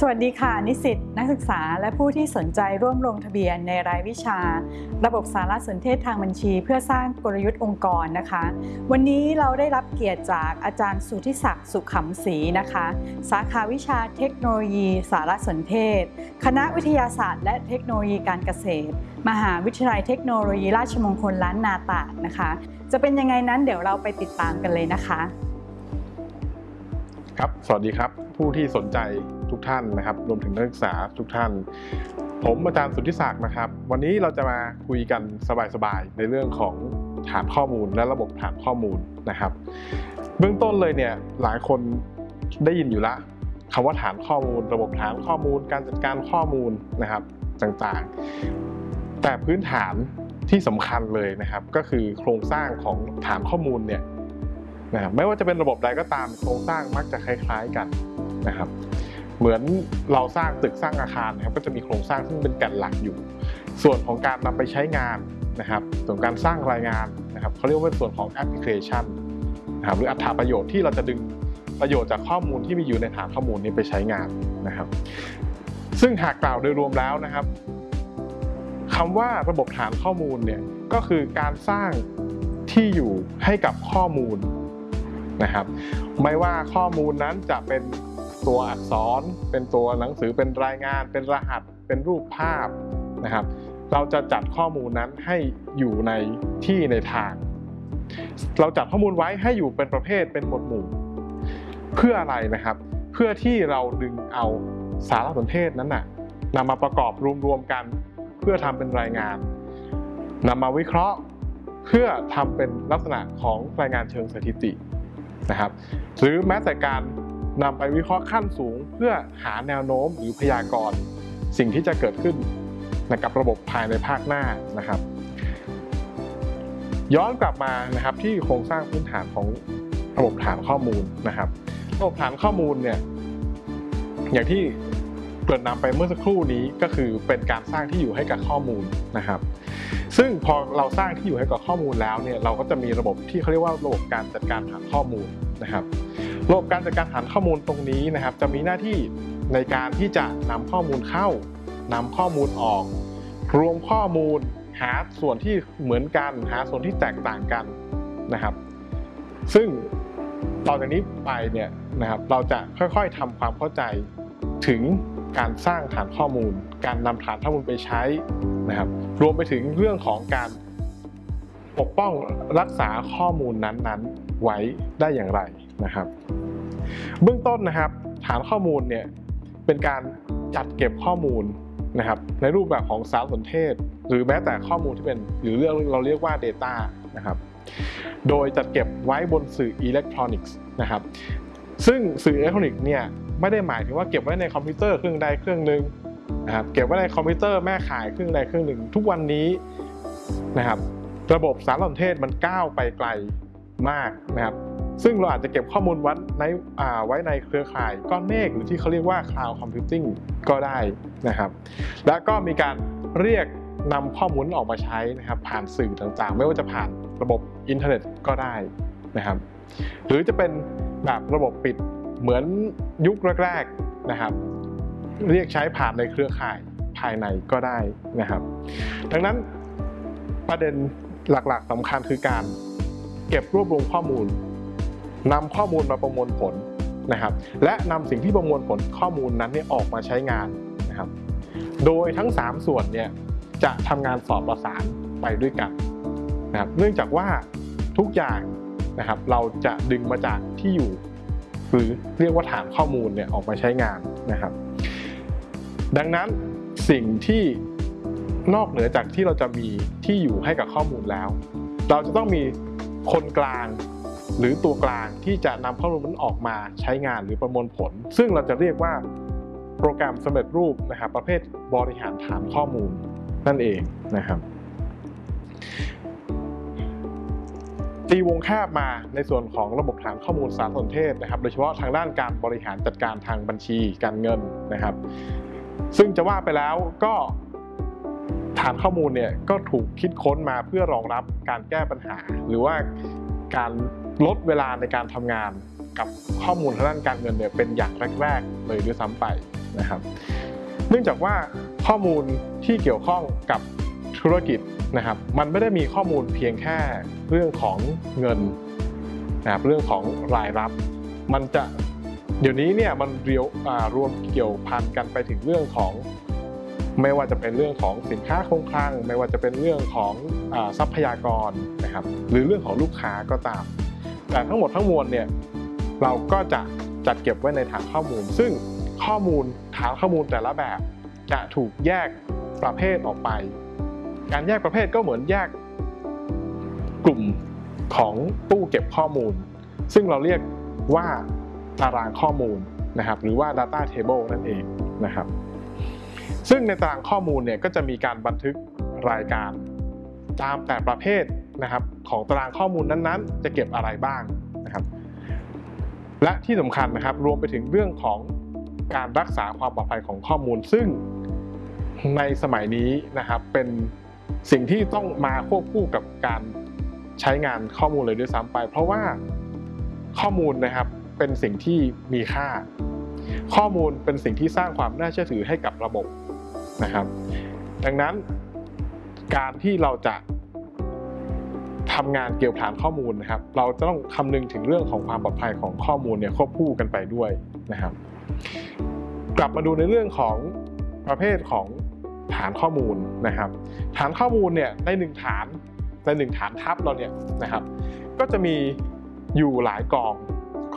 สวัสดีค่ะ นิสิตนักศึกษาและผู้ที่สนใจร่วมลงทะเบียนในรายวิชา ระบบสารสนเทศทางบัญชี เพื่อสร้างกลยุทธ์องค์กรนะคะ วันนี้เราได้รับเกียรติจากอาจารย์สุทธิศักดิ์สุขขำศรีนะคะ สาขาวิชาเทคโนโลยี สารสนเทศ คณะวิทยาศาสตร์ และเทคโนโลยีการเกษตร มหาวิทยาลัยเทคโนโลยีราชมงคลล้านนาตานะคะ จะเป็นยังไงนั้นเดี๋ยวเราไปติดตามกันเลยนะคะ ครับ สวัสดีครับ ผู้ที่สนใจทุกท่านนะครับ รวมถึงนักศึกษาทุกท่าน ผมอาจารย์สุทธิศักดิ์นะครับ วันนี้เราจะมาคุยกันสบายๆในเรื่องของฐานข้อมูลและระบบฐานข้อมูลนะครับ เบื้องต้นเลยเนี่ยหลายคนได้ยินอยู่ละคำว่าฐานข้อมูล ระบบฐานข้อมูล การจัดการข้อมูลนะครับต่างๆ แต่พื้นฐานที่สำคัญเลยนะครับ ก็คือโครงสร้างของฐานข้อมูลเนี่ย นะครับไม่ว่าจะเป็นระบบใดก็ตามโครงสร้างมักจะคล้ายๆกันนะครับ เหมือนเราสร้างตึกสร้างอาคารนะครับก็จะมีโครงสร้างซึ่งเป็นแก่นหลักอยู่ ส่วนของการนำไปใช้งานนะครับ ส่วนการสร้างรายงานนะครับเขาเรียกว่าส่วนของแอปพลิเคชันนะครับหรืออัตราประโยชน์ที่เราจะดึงประโยชน์จากข้อมูลที่มีอยู่ในฐานข้อมูลนี้ไปใช้งานนะครับ ซึ่งหากกล่าวโดยรวมแล้วนะครับคำว่าระบบฐานข้อมูลเนี่ยก็คือการสร้างที่อยู่ให้กับข้อมูล นะครับ ไม่ว่าข้อมูลนั้นจะเป็นตัวอักษร เป็นตัวหนังสือเป็นรายงาน เป็นรหัส เป็นรูปภาพนะครับ เราจะจัดข้อมูลนั้นให้อยู่ในที่ในทาง เราจัดข้อมูลไว้ให้อยู่เป็นประเภทเป็นหมวดหมู่ เพื่ออะไรนะครับ เพื่อที่เราดึงเอาสารสนเทศนั้นน่ะนำมาประกอบรวมๆกัน เพื่อทำเป็นรายงานนำมาวิเคราะห์เพื่อทำเป็นลักษณะของรายงานเชิงสถิติ นะครับ หรือแม้แต่การนำไปวิเคราะห์ขั้นสูง เพื่อหาแนวโน้มหรือพยากรณ์สิ่งที่จะเกิดขึ้นกับระบบภายในภาคหน้านะครับ ย้อนกลับมานะครับที่โครงสร้างพื้นฐานของระบบฐานข้อมูลนะครับ ระบบฐานข้อมูลเนี่ยอย่างที่เกริ่นนำไปเมื่อสักครู่นี้ก็คือเป็นการสร้างที่อยู่ให้กับข้อมูลนะครับ ซึ่งพอเราสร้างที่อยู่ให้กับข้อมูลแล้วเนี่ยเราก็จะมีระบบที่เขาเรียกว่าระบบการจัดการฐานข้อมูลนะครับระบบการจัดการฐานข้อมูลตรงนี้นะครับ จะมีหน้าที่ในการที่จะนำข้อมูลเข้านำข้อมูลออก รวมข้อมูลหาส่วนที่เหมือนกัน หาส่วนที่แตกต่างกันนะครับ ซึ่งต่อจากนี้ไปเนี่ยนะครับเราจะค่อยๆทำความเข้าใจถึง การสร้างฐานข้อมูล การนำฐานข้อมูลไปใช้นะครับ รวมไปถึงเรื่องของการปกป้องรักษาข้อมูลนั้นๆ ไว้ได้อย่างไรนะครับ เบื้องต้นนะครับ ฐานข้อมูลเนี่ยเป็นการจัดเก็บข้อมูลนะครับ ในรูปแบบของสารสนเทศ หรือแม้แต่ข้อมูลที่เป็นหรือเรื่องเราเรียกว่า Data นะครับ โดยจัดเก็บไว้บนสื่ออิเล็กทรอนิกส์นะครับ ซึ่งสื่ออิเล็กทรอนิกส์เนี่ย ไม่ได้หมายถึงว่าเก็บไว้ในคอมพิวเตอร์เครื่องใดเครื่องหนึ่งนะครับเก็บไว้ในคอมพิวเตอร์แม่ข่ายเครื่องใดเครื่องหนึ่ง ทุกวันนี้นะครับ ระบบสารสนเทศมันก้าวไปไกลมากนะครับซึ่งเราอาจจะเก็บข้อมูลไว้ในไว้ในเครือข่ายก้อนเมฆหรือที่เขาเรียกว่า cloud computing ก็ได้นะครับ และก็มีการเรียกนำข้อมูลออกมาใช้นะครับ ผ่านสื่อต่างๆ ไม่ว่าจะผ่านระบบอินเทอร์เน็ตก็ได้นะครับ หรือจะเป็นแบบระบบปิด เหมือนยุคแรกๆนะครับ เรียกใช้ผ่านในเครือข่ายภายในก็ได้นะครับ ดังนั้นประเด็นหลักๆสำคัญคือการเก็บรวบรวมข้อมูลนำข้อมูลมาประมวลผลนะครับ และนำสิ่งที่ประมวลผลข้อมูลนั้นเนี่ยออกมาใช้งานนะครับ โดยทั้ง 3 ส่วนเนี่ยจะทำงานสอดประสานไปด้วยกันนะครับ เนื่องจากว่าทุกอย่างนะครับเราจะดึงมาจากที่อยู่ หรือเรียกว่าฐานข้อมูลเนี่ยออกมาใช้งานนะครับ ดังนั้นสิ่งที่นอกเหนือจากที่เราจะมีที่อยู่ให้กับข้อมูลแล้ว เราจะต้องมีคนกลางหรือตัวกลางที่จะนำข้อมูลนั้นออกมาใช้งานหรือประมวลผล ซึ่งเราจะเรียกว่าโปรแกรมสำเร็จรูปนะครับประเภทบริหารฐานข้อมูลนั่นเองนะครับ ตีวงแคบมาในส่วนของระบบฐานข้อมูลสารสนเทศนะครับ โดยเฉพาะทางด้านการบริหารจัดการทางบัญชีการเงินนะครับ ซึ่งจะว่าไปแล้วก็ฐานข้อมูลเนี่ยก็ถูกคิดค้นมาเพื่อรองรับการแก้ปัญหา หรือว่าการลดเวลาในการทำงานกับข้อมูลทางด้านการเงินเนี่ยเป็นอย่างแรกๆเลยด้วยซ้ำไปนะครับ เนื่องจากว่าข้อมูลที่เกี่ยวข้องกับ ธุรกิจนะครับ มันไม่ได้มีข้อมูลเพียงแค่เรื่องของเงินนะครับเรื่องของรายรับ มันจะเดี๋ยวนี้เนี่ยมันเรียวรวมเกี่ยวพันกันไปถึงเรื่องของ ไม่ว่าจะเป็นเรื่องของสินค้าคงคลัง ไม่ว่าจะเป็นเรื่องของอทรัพยากรนะครับ หรือเรื่องของลูกค้าก็ตาม แต่ทั้งหมดทั้งมวลเนี่ยเราก็จะจัดเก็บไว้ในฐานข้อมูล ซึ่งข้อมูลฐานข้อมูลแต่ละแบบจะถูกแยกประเภทออกไป การแยกประเภทก็เหมือนแยกกลุ่มของตู้เก็บข้อมูล ซึ่งเราเรียกว่าตารางข้อมูลนะครับ หรือว่า data table นั่นเองนะครับ ซึ่งในตารางข้อมูลเนี่ยก็จะมีการบันทึกรายการตามแต่ประเภทนะครับของตารางข้อมูลนั้นๆ จะเก็บอะไรบ้างนะครับ และที่สำคัญนะครับรวมไปถึงเรื่องของการรักษาความปลอดภัยของข้อมูล ซึ่งในสมัยนี้นะครับเป็น สิ่งที่ต้องมาควบคู่กับการใช้งานข้อมูลเลยด้วยซ้ำไป เพราะว่าข้อมูลนะครับเป็นสิ่งที่มีค่า ข้อมูลเป็นสิ่งที่สร้างความน่าเชื่อถือให้กับระบบนะครับ ดังนั้นการที่เราจะทำงานเกี่ยวกับฐานข้อมูลนะครับ เราจะต้องคำนึงถึงเรื่องของความปลอดภัยของข้อมูลเนี่ยควบคู่กันไปด้วยนะครับ กลับมาดูในเรื่องของประเภทของ ฐานข้อมูลนะครับ ฐานข้อมูลเนี่ยในหนึ่งฐานในหนึ่งฐานทับเราเนี่ยนะครับ ก็จะมีอยู่หลายกอง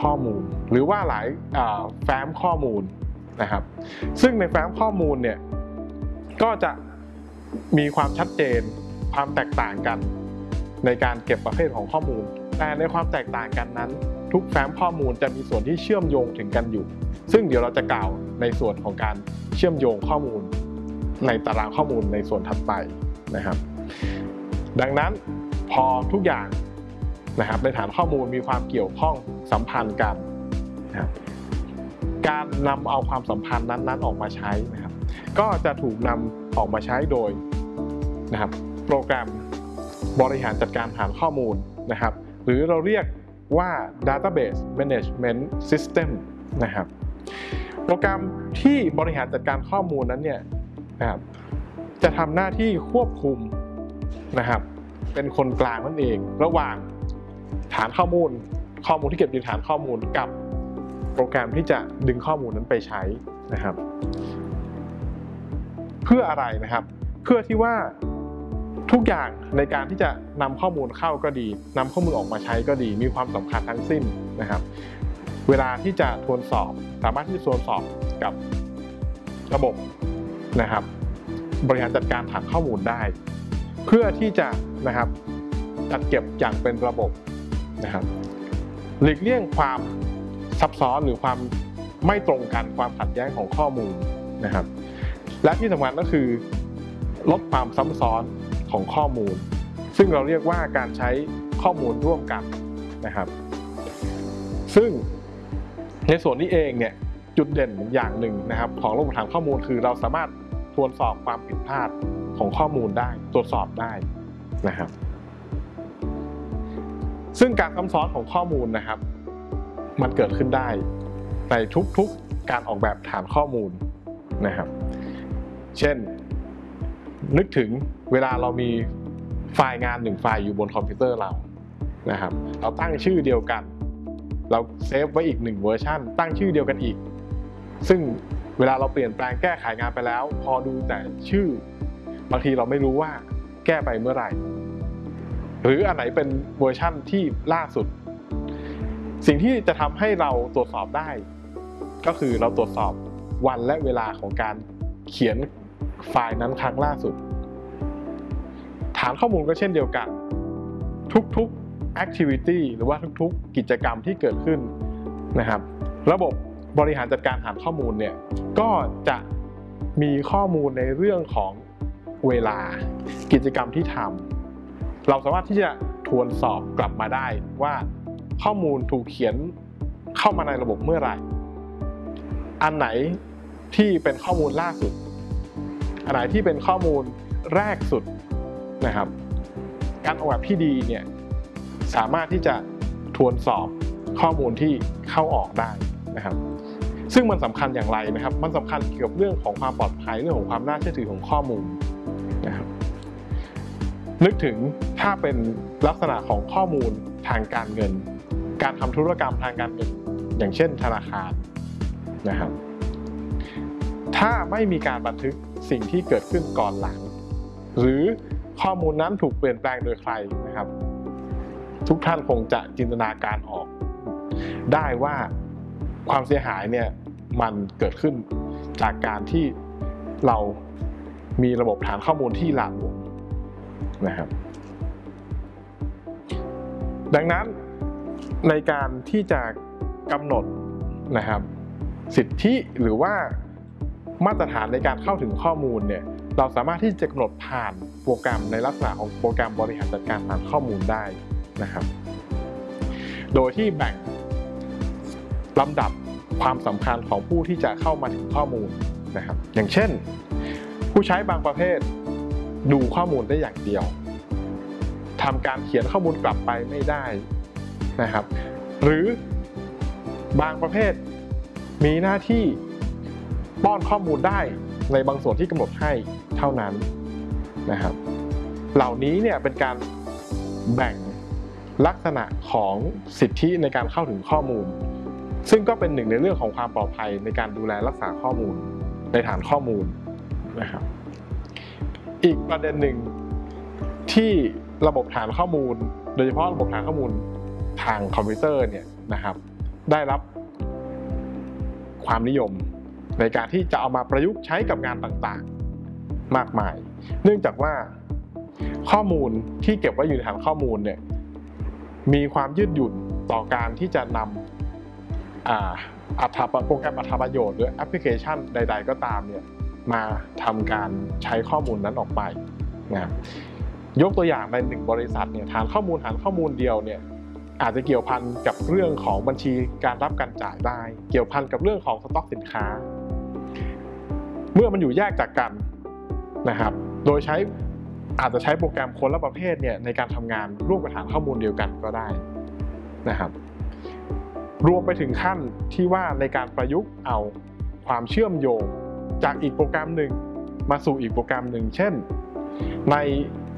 ข้อมูล หรือว่าหลายาแฟ้มข้อมูลนะครับ ซึ่งในแฟ้มข้อมูลเนี่ยก็จะมีความชัดเจนความแตกต่างกันในการเก็บประเภทของข้อมูล แต่ในความแตกต่างกันนั้น ทุกแฟ้มข้อมูลจะมีส่วนที่เชื่อมโยงถึงกันอยู่ ซึ่งเดี๋ยวเราจะกล่าวในส่วนของการเชื่อมโยงข้อมูล ในตารางข้อมูลในส่วนถัดไปนะครับ ดังนั้นพอทุกอย่างนะครับในฐานข้อมูลมีความเกี่ยวข้องสัมพันธ์กันนะครับการนำเอาความสัมพันธ์นั้นๆออกมาใช้นะครับ ก็จะถูกนำออกมาใช้โดยนะครับ โปรแกรมบริหารจัดการฐานข้อมูลนะครับ หรือเราเรียกว่า database management system นะครับ โปรแกรมที่บริหารจัดการข้อมูลนั้นเนี่ย นะครับจะทำหน้าที่ควบคุมนะครับ เป็นคนกลางนั่นเอง ระหว่างฐานข้อมูล ข้อมูลที่เก็บในฐานข้อมูลกับโปรแกรมที่จะดึงข้อมูลนั้นไปใช้นะครับ เพื่ออะไรนะครับ เพื่อที่ว่าทุกอย่างในการที่จะนำข้อมูลเข้าก็ดีนำข้อมูลออกมาใช้ก็ดี มีความสำคัญทั้งสิ้นนะครับ เวลาที่จะทวนสอบ สามารถที่จะทวนสอบกับระบบ นะครับ บริหารจัดการฐานข้อมูลได้ เพื่อที่จะนะครับจัดเก็บอย่างเป็นระบบนะครับหลีกเลี่ยงความซับซ้อนหรือความไม่ตรงกันความขัดแย้งของข้อมูลนะครับ และที่สำคัญก็คือ ลดความซ้ำซ้อนของข้อมูล ซึ่งเราเรียกว่าการใช้ข้อมูลร่วมกันนะครับ ซึ่งในส่วนนี้เองเนี่ย จุดเด่นอย่างหนึ่งนะครับ ของระบบฐานข้อมูลคือเราสามารถตรวจสอบความผิดพลาดของข้อมูลได้ ตรวจสอบได้นะครับ ซึ่งการซ้ำซ้อนของข้อมูลนะครับ มันเกิดขึ้นได้ ในทุกๆการออกแบบฐานข้อมูลนะครับ เช่น นึกถึงเวลาเรามีไฟล์งานหนึ่งไฟล์อยู่บนคอมพิวเตอร์เรานะครับ เราตั้งชื่อเดียวกัน เราเซฟไว้อีกหนึ่งเวอร์ชันตั้งชื่อเดียวกันอีก ซึ่งเวลาเราเปลี่ยนแปลงแก้ไขงานไปแล้ว พอดูแต่ชื่อ บางทีเราไม่รู้ว่าแก้ไปเมื่อไหร่ หรืออันไหนเป็นเวอร์ชั่นที่ล่าสุด สิ่งที่จะทำให้เราตรวจสอบได้ ก็คือเราตรวจสอบวันและเวลาของการเขียนไฟล์นั้นครั้งล่าสุด ฐานข้อมูลก็เช่นเดียวกัน ทุกๆ activity หรือว่าทุกๆ กิจกรรมที่เกิดขึ้นนะครับ ระบบ บริหารจัดการฐานข้อมูลเนี่ยก็จะมีข้อมูลในเรื่องของเวลากิจกรรมที่ทำเราสามารถที่จะทวนสอบกลับมาได้ว่าข้อมูลถูกเขียนเข้ามาในระบบเมื่อไหร่ อันไหนที่เป็นข้อมูลล่าสุด อันไหนที่เป็นข้อมูลแรกสุดนะครับ การออกแบบที่ดีเนี่ยสามารถที่จะทวนสอบข้อมูลที่เข้าออกได้นะครับ ซึ่งมันสำคัญอย่างไรนะครับ มันสำคัญเกี่ยวกับเรื่องของความปลอดภัยเรื่องของความน่าเชื่อถือของข้อมูลนะครับนึกถึงถ้าเป็นลักษณะของข้อมูลทางการเงิน การทำธุรกรรมทางการเงิน อย่างเช่น ธนาคารนะครับ ถ้าไม่มีการบันทึกสิ่งที่เกิดขึ้นก่อนหลัง หรือข้อมูลนั้นถูกเปลี่ยนแปลงโดยใครนะครับ ทุกท่านคงจะจินตนาการออก ได้ว่า ความเสียหายเนี่ยมันเกิดขึ้นจากการที่เรามีระบบฐานข้อมูลที่หลากหลวมนะครับ ดังนั้นในการที่จะกำหนดนะครับ สิทธิหรือว่ามาตรฐานในการเข้าถึงข้อมูลเนี่ยเราสามารถที่จะกำหนดผ่านโปรแกรมในลักษณะของโปรแกรมบริหารจัดการฐานข้อมูลได้นะครับ โดยที่แบ่ง ลำดับความสำคัญของผู้ที่จะเข้ามาถึงข้อมูลนะครับ อย่างเช่น ผู้ใช้บางประเภท ดูข้อมูลได้อย่างเดียวทำการเขียนข้อมูลกลับไปไม่ได้นะครับ หรือบางประเภทมีหน้าที่ป้อนข้อมูลได้ในบางส่วนที่กำหนดให้เท่านั้นนะครับ เหล่านี้เนี่ยเป็นการแบ่งลักษณะของสิทธิในการเข้าถึงข้อมูล ซึ่งก็เป็นหนึ่งในเรื่องของความปลอดภัยในการดูแลรักษาข้อมูลในฐานข้อมูลนะครับ อีกประเด็นหนึ่งที่ระบบฐานข้อมูล โดยเฉพาะระบบฐานข้อมูลทางคอมพิวเตอร์เนี่ยนะครับ ได้รับความนิยมในการที่จะเอามาประยุกต์ใช้กับงานต่างๆ มากมาย เนื่องจากว่าข้อมูลที่เก็บไว้อยู่ในฐานข้อมูลเนี่ยมีความยืดหยุ่นต่อการที่จะนำ อ่าอัตราโปรแกรมอัตราประโยชน์ หรือแอปพลิเคชันใด ๆ ก็ตามเนี่ยมาทำการใช้ข้อมูลนั้นออกไปนะครับยกตัวอย่างในหนึ่งบริษัทเนี่ยฐานข้อมูลฐานข้อมูลเดียวเนี่ยอาจจะเกี่ยวพันกับเรื่องของบัญชีการรับการจ่ายได้ เกี่ยวพันกับเรื่องของสต็อกสินค้า เมื่อมันอยู่แยกจากกันนะครับ โดยใช้อาจจะใช้โปรแกรมคนละประเภทเนี่ยในการทำงานร่วมกับฐานข้อมูลเดียวกันก็ได้นะครับ รวมไปถึงขั้นที่ว่าในการประยุกต์เอาความเชื่อมโยงจากอีกโปรแกรมหนึ่งมาสู่อีกโปรแกรมหนึ่ง เช่น ใน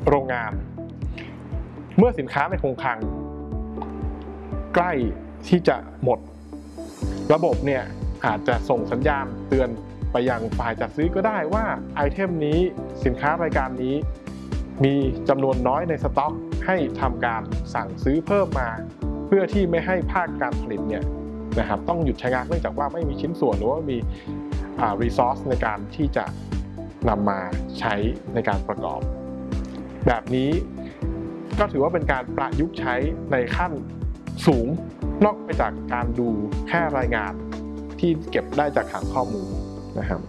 โรงงาน เมื่อสินค้าในคงคลัง ใกล้ที่จะหมด ระบบเนี่ยอาจจะส่งสัญญาณเตือนไปยังฝ่ายจัดซื้อก็ได้ว่าไอเทมนี้สินค้ารายการนี้ มีจำนวนน้อยในสต็อก ให้ทำการสั่งซื้อเพิ่มมา เพื่อที่ไม่ให้ภาคการผลิตเนี่ยนะครับต้องหยุดช้งานเนื่องจากว่าไม่มีชิ้นส่วนหรือว่ามีอ่า resource ในการที่จะนำมาใช้ในการประกอบ แบบนี้ก็ถือว่าเป็นการประยุกต์ใช้ในขั้นสูงนอกไปจากการดูแค่รายงานที่เก็บได้จากฐานข้อมูลนะครับ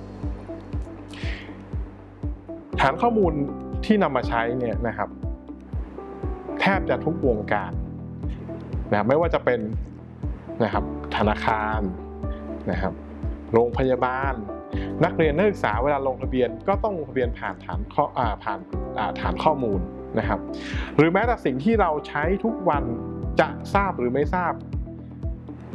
ฐานข้อมูลที่นำมาใช้เนี่ยนะครับ แทบจะทุกวงการ นะไม่ว่าจะเป็นนะครับธนาคารนะครับโรงพยาบาล นักเรียนนักศึกษาเวลาลงทะเบียนก็ต้องลงทะเบียนผ่านฐานข้อผ่านฐานข้อมูลนะครับ หรือแม้แต่สิ่งที่เราใช้ทุกวันจะทราบหรือไม่ทราบ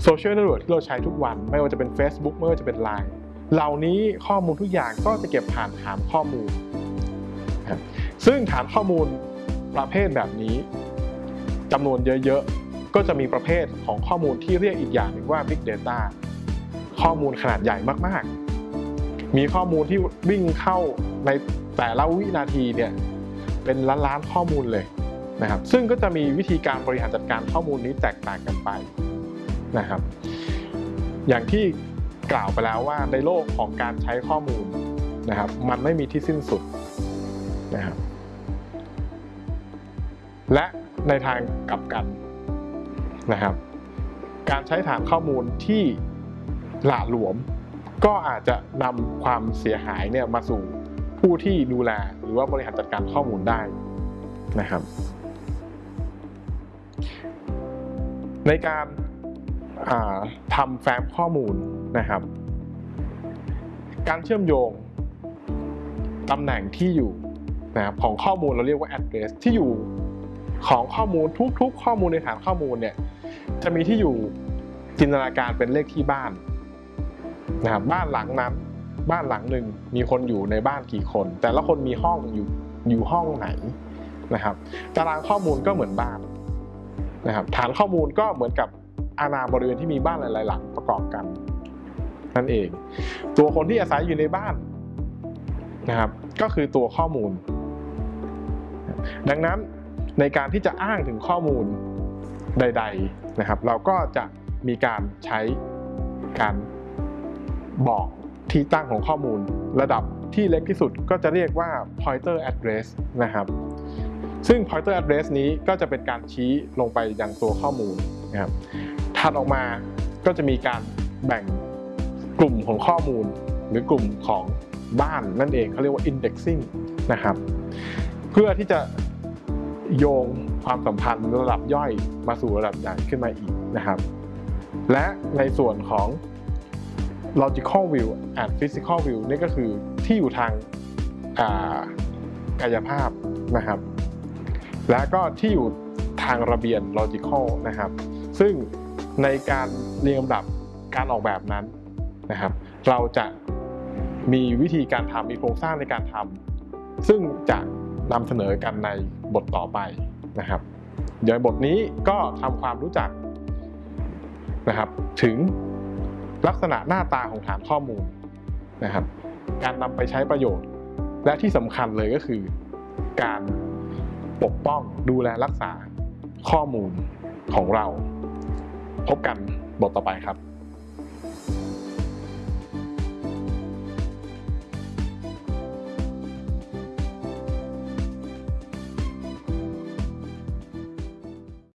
โซเชียลเน็ตเวิร์กที่เราใช้ทุกวัน ไม่ว่าจะเป็น Facebook ไม่ว่าจะเป็น Line เหล่านี้ข้อมูลทุกอย่างก็จะเก็บผ่านฐานข้อมูล ซึ่งฐานข้อมูลประเภทแบบนี้จำนวนเยอะๆ ก็จะมีประเภทของข้อมูลที่เรียกอีกอย่างหนึ่งว่า Big Data ข้อมูลขนาดใหญ่มากๆ มีข้อมูลที่วิ่งเข้าในแต่ละวินาทีเนี่ยเป็นล้านๆข้อมูลเลยนะครับ ซึ่งก็จะมีวิธีการบริหารจัดการข้อมูลนี้แตกต่างกันไปนะครับ อย่างที่กล่าวไปแล้วว่าในโลกของการใช้ข้อมูลนะครับ มันไม่มีที่สิ้นสุดนะครับ และในทางกลับกัน นะครับ การใช้ฐานข้อมูลที่หละหลวม ก็อาจจะนำความเสียหายเนี่ยมาสู่ผู้ที่ดูแลหรือว่าบริหารจัดการข้อมูลได้นะครับ ในการาทำแฟ้มข้อมูลนะครับ การเชื่อมโยงตำแหน่งที่อยู่นะครับของข้อมูลเราเรียกว่า address ที่อยู่ ของข้อมูลทุกๆ ข้อมูลในฐานข้อมูลเนี่ยจะมีที่อยู่จินตนาการเป็นเลขที่บ้านนะครับบ้านหลังนั้น บ้านหลังหนึ่งมีคนอยู่ในบ้านกี่คน แต่ละคนมีห้องอยู่อยู่ห้องไหนนะครับตารางข้อมูลก็เหมือนบ้านนะครับฐานข้อมูลก็เหมือนกับอาณาบริเวณที่มีบ้านหลาย ๆ หลังประกอบกันนั่นเอง ตัวคนที่อาศัยอยู่ในบ้านนะครับ ก็คือตัวข้อมูล ดังนั้น ในการที่จะอ้างถึงข้อมูลใด ๆนะครับ เราก็จะมีการใช้การบอกที่ตั้งของข้อมูล ระดับที่เล็กที่สุดก็จะเรียกว่า pointer address นะครับ ซึ่ง pointer address นี้ก็จะเป็นการชี้ลงไปยังตัวข้อมูลนะครับถัดออกมาก็จะมีการแบ่งกลุ่มของข้อมูล หรือกลุ่มของบ้านนั่นเองเขาเรียกว่า indexing นะครับ เพื่อที่จะ โยงความสัมพันธ์ระดับย่อยมาสู่ระดับใหญ่ขึ้นมาอีกนะครับ และในส่วนของ logical view and physical view นี่ก็คือที่อยู่ทางกายภาพนะครับ และก็ที่อยู่ทางระเบียน logical นะครับ ซึ่งในการเรียงลำดับการออกแบบนั้นนะครับ เราจะมีวิธีการทำมีโครงสร้างในการทำซึ่งจะนำเสนอกันใน บทต่อไปนะครับเดี๋ยบทนี้ก็ทำความรู้จักนะครับ ถึงลักษณะหน้าตาของฐานข้อมูลนะครับ การนำไปใช้ประโยชน์ และที่สำคัญเลยก็คือ การปกป้องดูแลรักษาข้อมูลของเรา พบกันบทต่อไปครับ